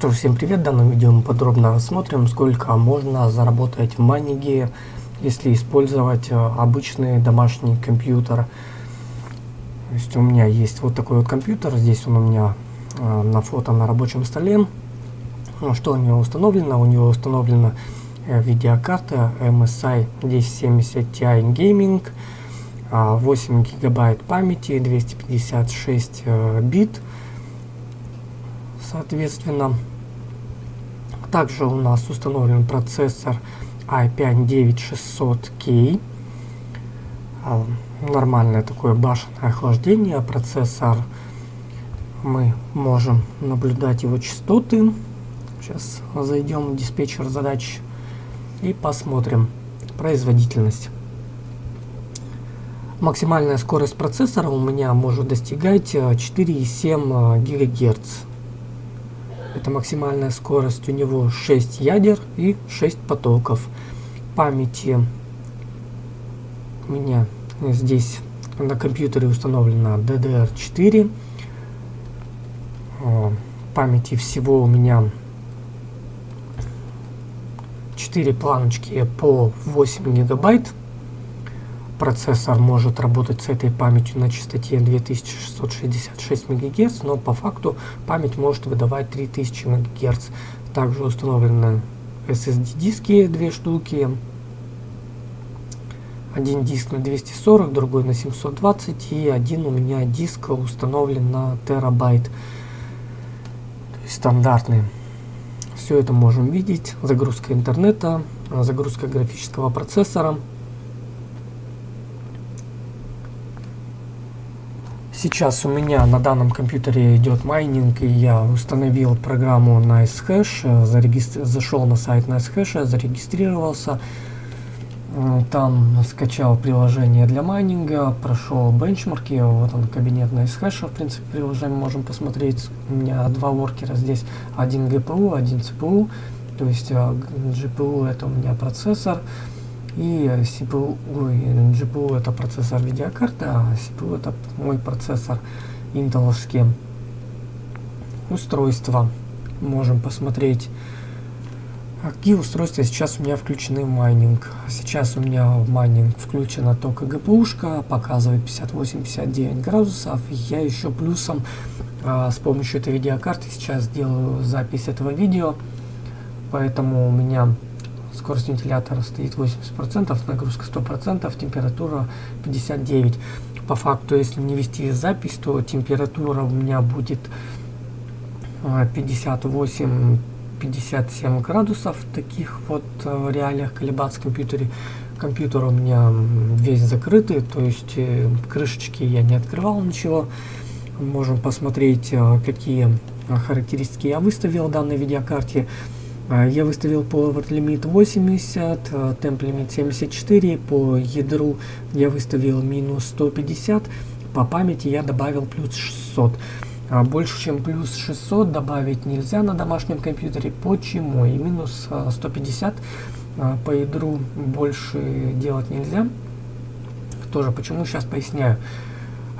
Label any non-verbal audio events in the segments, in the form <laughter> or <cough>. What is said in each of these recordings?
Что ж, всем привет! В данном видео мы подробно рассмотрим, сколько можно заработать в майнинге, если использовать э, обычный домашний компьютер. То есть у меня есть вот такой вот компьютер, здесь он у меня э, на фото на рабочем столе. Ну, что у него установлено? У него установлена э, видеокарта MSI 1070 Ti Gaming, 8 гигабайт памяти, 256 э, бит соответственно. Также у нас установлен процессор i5-9600K. А, нормальное такое башенное охлаждение. Процессор мы можем наблюдать его частоты. Сейчас зайдем в диспетчер задач и посмотрим производительность. Максимальная скорость процессора у меня может достигать 4,7 ГГц. Это максимальная скорость. У него 6 ядер и 6 потоков. Памяти у меня здесь на компьютере установлена DDR4. Памяти всего у меня 4 планочки по 8 гигабайт процессор может работать с этой памятью на частоте 2666 МГц, но по факту память может выдавать 3000 МГц. Также установлены SSD диски, две штуки. Один диск на 240, другой на 720 и один у меня диск установлен на терабайт. Стандартный. Все это можем видеть. Загрузка интернета, загрузка графического процессора. Сейчас у меня на данном компьютере идет майнинг, и я установил программу NiceHash, зарегистр... зашел на сайт NiceHash, зарегистрировался, э, там скачал приложение для майнинга, прошел бенчмарки, вот он кабинет NiceHash, в принципе, приложение можем посмотреть. У меня два воркера здесь, один GPU, один CPU, то есть GPU э, это у меня процессор, и CPU, ой, GPU это процессор видеокарты, а CPU это мой процессор интеловские устройства. Можем посмотреть, какие устройства сейчас у меня включены в майнинг. Сейчас у меня в майнинг включена только GPU-шка, показывает 58-59 градусов. Я еще плюсом а, с помощью этой видеокарты сейчас делаю запись этого видео, поэтому у меня скорость вентилятора стоит 80%, нагрузка 100%, температура 59%. По факту, если не вести запись, то температура у меня будет 58-57 а, градусов в таких вот э, реалиях колебаться в компьютере. Компьютер у меня весь закрытый, то есть э, крышечки я не открывал ничего. Можем посмотреть, э, какие характеристики я выставил в данной видеокарте. А, я выставил Power Limit 80, Temp Limit 74, по ядру я выставил минус 150, по памяти я добавил плюс 600. А, больше чем плюс 600 добавить нельзя на домашнем компьютере. Почему? И минус 150 а, по ядру больше делать нельзя. Тоже почему, сейчас поясняю.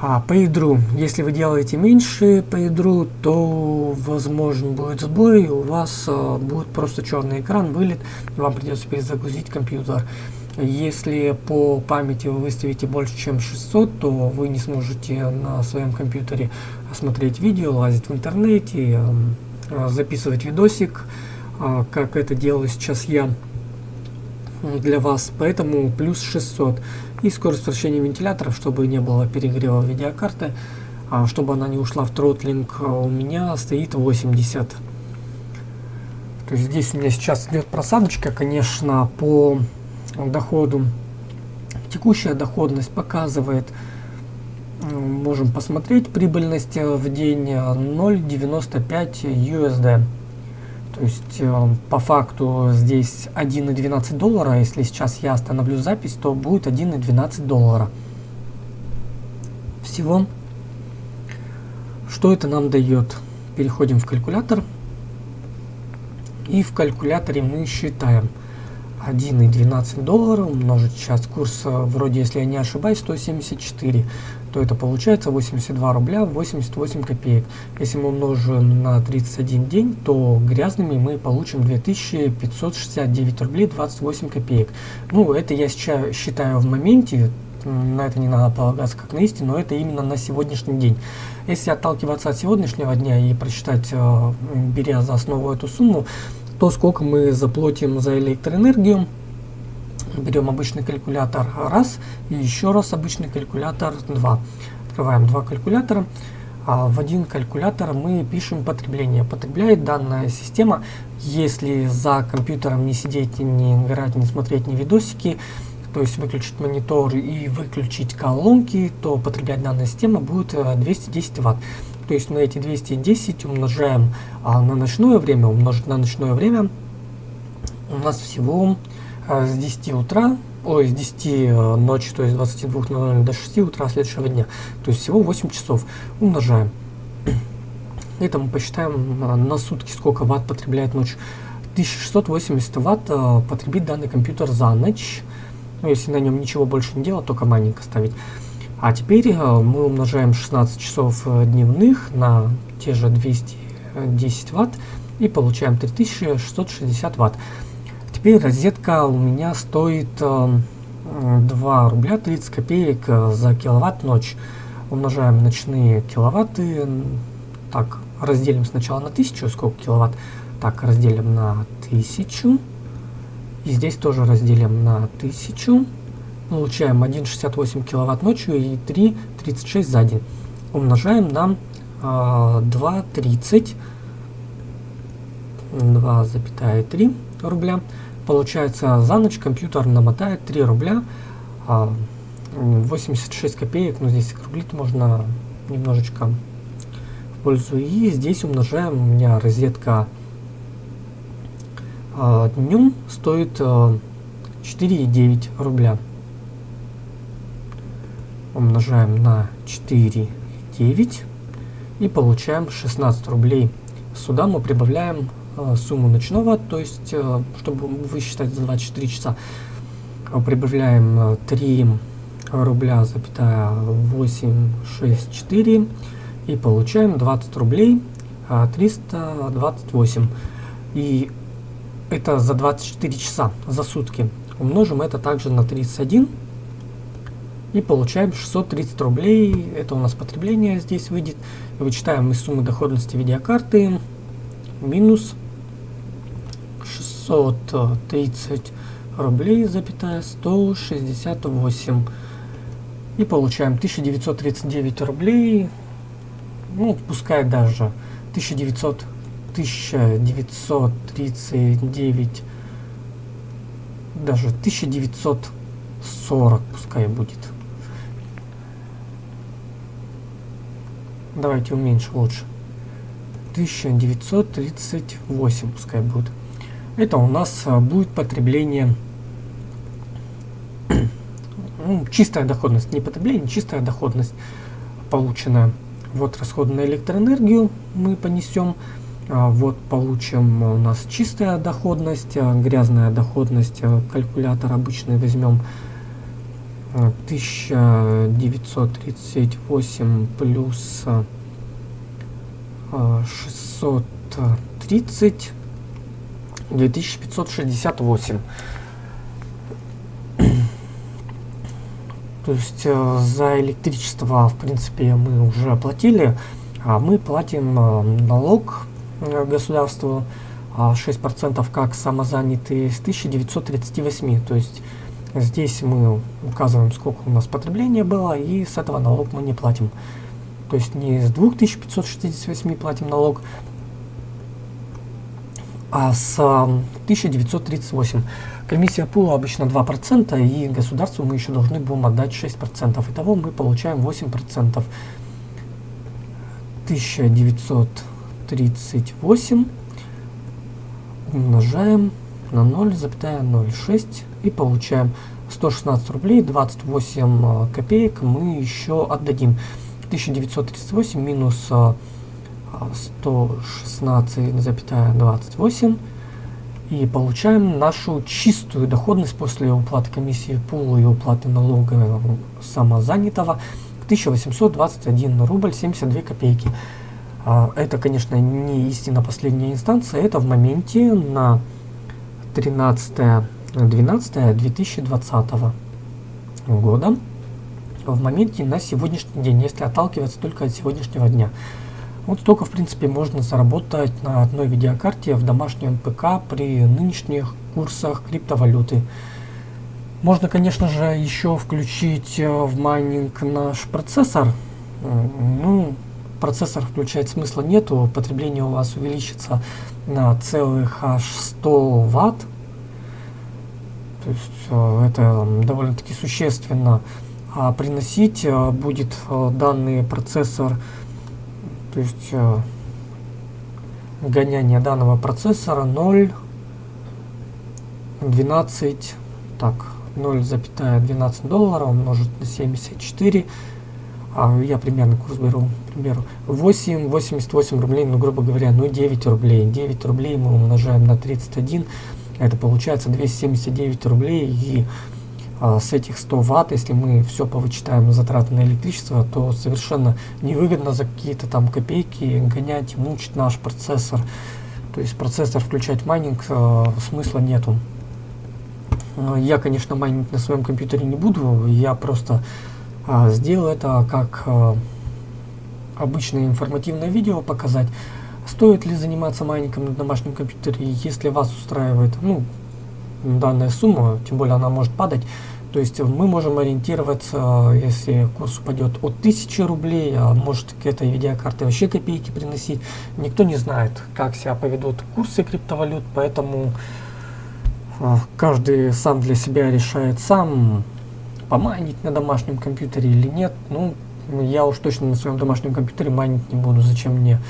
А по ядру, если вы делаете меньше по ядру, то возможно будет сбой, у вас а, будет просто черный экран, вылет, вам придется перезагрузить компьютер. Если по памяти вы выставите больше, чем 600, то вы не сможете на своем компьютере смотреть видео, лазить в интернете, а, записывать видосик, а, как это делаю сейчас я для вас, поэтому плюс 600 и скорость вращения вентиляторов, чтобы не было перегрева видеокарты, а чтобы она не ушла в тротлинг, а у меня стоит 80. То есть здесь у меня сейчас идет просадочка, конечно, по доходу. Текущая доходность показывает, можем посмотреть, прибыльность в день 0.95 USD. То есть э, по факту здесь 1,12 доллара. Если сейчас я остановлю запись, то будет 1,12 доллара. Всего. Что это нам дает? Переходим в калькулятор. И в калькуляторе мы считаем 1,12 доллара умножить сейчас курс, э, вроде, если я не ошибаюсь, 174. То это получается 82 рубля 88 копеек. Если мы умножим на 31 день, то грязными мы получим 2569 рублей 28 копеек. Ну, это я сейчас считаю в моменте, на это не надо полагаться как на истину, но это именно на сегодняшний день. Если отталкиваться от сегодняшнего дня и просчитать, э, беря за основу эту сумму, то сколько мы заплатим за электроэнергию, берем обычный калькулятор раз и еще раз обычный калькулятор 2. Открываем два калькулятора. А в один калькулятор мы пишем потребление. Потребляет данная система, если за компьютером не сидеть, не играть, не смотреть ни видосики, то есть выключить монитор и выключить колонки, то потреблять данная система будет 210 э, Вт. То есть на эти 210 умножаем а, на ночное время, умножить на ночное время у нас всего с 10 утра, ой, с 10 э, ночи, то есть 22.00 до 6 утра следующего дня. То есть всего 8 часов. Умножаем. Это мы посчитаем а, на сутки, сколько ватт потребляет ночь. 1680 ватт а, потребит данный компьютер за ночь. Ну, если на нем ничего больше не делать, только маленько ставить. А теперь мы умножаем 16 часов э, дневных на те же 210 ватт и получаем 3660 ватт. Теперь розетка у меня стоит 2 э, рубля 30 копеек э, за киловатт ночь. Умножаем ночные киловатты. Так, разделим сначала на 1000, сколько киловатт. Так, разделим на 1000. И здесь тоже разделим на 1000. Получаем 1,68 киловатт ночью и 3,36 за день. Умножаем на э, 2,30. 2,3 рубля. Получается, за ночь компьютер намотает 3 рубля 86 а, копеек. Но здесь округлить можно немножечко в пользу. И здесь умножаем. У меня розетка а, днем стоит 4,9 а, рубля. Умножаем на 4,9 и получаем 16 рублей. Сюда мы прибавляем сумму ночного, то есть, э, чтобы высчитать за 24 часа, э, прибавляем 3 рубля, запятая 864 и получаем 20 рублей 328. И это за 24 часа, за сутки. Умножим это также на 31 и получаем 630 рублей. Это у нас потребление здесь выйдет. Вычитаем из суммы доходности видеокарты минус 630 рублей, запятая 168. И получаем 1939 рублей, ну, пускай даже 1900, 1939, даже 1940 пускай будет. Давайте уменьшим лучше. 1938 пускай будет это у нас а, будет потребление, <clears throat> ну, чистая доходность, не потребление, чистая доходность полученная. Вот расход на электроэнергию мы понесем. А, вот получим у нас чистая доходность, а, грязная доходность, калькулятор обычный возьмем 1938 плюс 630 2568. То есть э, за электричество, в принципе, мы уже оплатили, а мы платим э, налог э, государству 6% как самозанятые с 1938. То есть здесь мы указываем, сколько у нас потребления было, и с этого налог мы не платим. То есть не с 2568 платим налог, а с 1938. Комиссия пула обычно 2%, и государству мы еще должны будем отдать 6%. Итого мы получаем 8%. 1938 умножаем на 0,06 и получаем 116 рублей 28 э, копеек мы еще отдадим 1938 минус э, 116,28 и получаем нашу чистую доходность после уплаты комиссии пула и уплаты налога самозанятого 1821 рубль 72 копейки. А, это, конечно, не истинно последняя инстанция, это в моменте на 13-12-2020 года, в моменте на сегодняшний день, если отталкиваться только от сегодняшнего дня. Вот столько, в принципе, можно заработать на одной видеокарте в домашнем ПК при нынешних курсах криптовалюты. Можно, конечно же, еще включить э, в майнинг наш процессор. Ну, процессор включать смысла нету, потребление у вас увеличится на целых аж 100 ватт. То есть э, это довольно-таки существенно. А приносить э, будет данный процессор, то есть гоняние данного процессора 0, 12, так, 0,12 долларов умножить на 74. А я примерно курс беру, к примеру, 8, 88 рублей, ну, грубо говоря, ну, 9 рублей. 9 рублей мы умножаем на 31, это получается 279 рублей. И с этих 100 ватт, если мы все повычитаем затраты на электричество, то совершенно невыгодно за какие-то там копейки гонять, мучить наш процессор. То есть процессор включать в майнинг э, смысла нету. Я, конечно, майнить на своем компьютере не буду, я просто а, сделаю это как а, обычное информативное видео показать. Стоит ли заниматься майнингом на домашнем компьютере, если вас устраивает ну, данная сумма, тем более она может падать, то есть мы можем ориентироваться, если курс упадет от 1000 рублей, а может к этой видеокарте вообще копейки приносить. Никто не знает, как себя поведут курсы криптовалют, поэтому а, каждый сам для себя решает сам, помайнить на домашнем компьютере или нет. Ну, я уж точно на своем домашнем компьютере майнить не буду. Зачем мне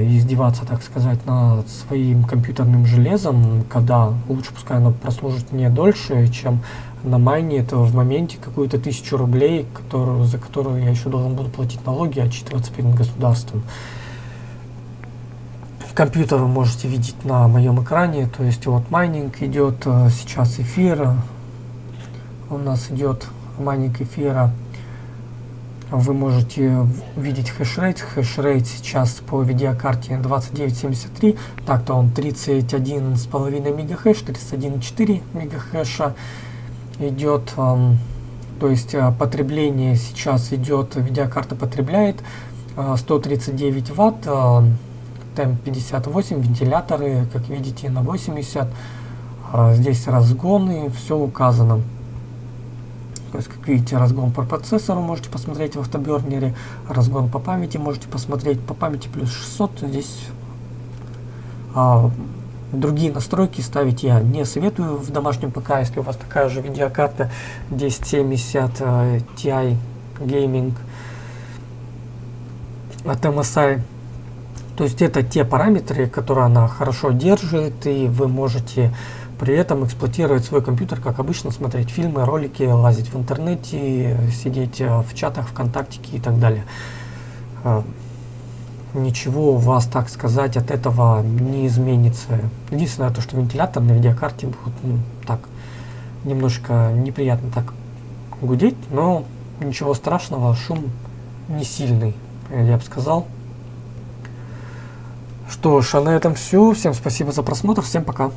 издеваться, так сказать, над своим компьютерным железом, когда лучше пускай оно прослужит мне дольше, чем на майне это в моменте какую-то тысячу рублей, которую, за которую я еще должен буду платить налоги, отчитываться перед государством компьютер вы можете видеть на моем экране. То есть вот майнинг идет э, сейчас эфир. У нас идет майнинг эфира. Вы можете видеть хешрейт. Хешрейт сейчас по видеокарте 2973. Так-то он 31,5 мегахэш, 31,4 мегахэша идет. То есть э, потребление сейчас идет, видеокарта потребляет 139 э, ватт темп 58, вентиляторы, как видите, на 80. А, здесь разгоны, все указано. То есть, как видите, разгон по процессору можете посмотреть в автобернере, разгон по памяти можете посмотреть по памяти плюс 600. Здесь а, другие настройки ставить я не советую в домашнем ПК, если у вас такая же видеокарта 1070 uh, Ti Gaming от MSI. То есть это те параметры, которые она хорошо держит, и вы можете при этом эксплуатировать свой компьютер, как обычно, смотреть фильмы, ролики, лазить в интернете, сидеть э, в чатах, ВКонтактике и так далее. Э, ничего у вас, так сказать, от этого не изменится. Единственное, то, что вентилятор на видеокарте будет ну, так немножко неприятно так гудеть, но ничего страшного, шум не сильный, я бы сказал. Что ж, а на этом все. Всем спасибо за просмотр. Всем пока.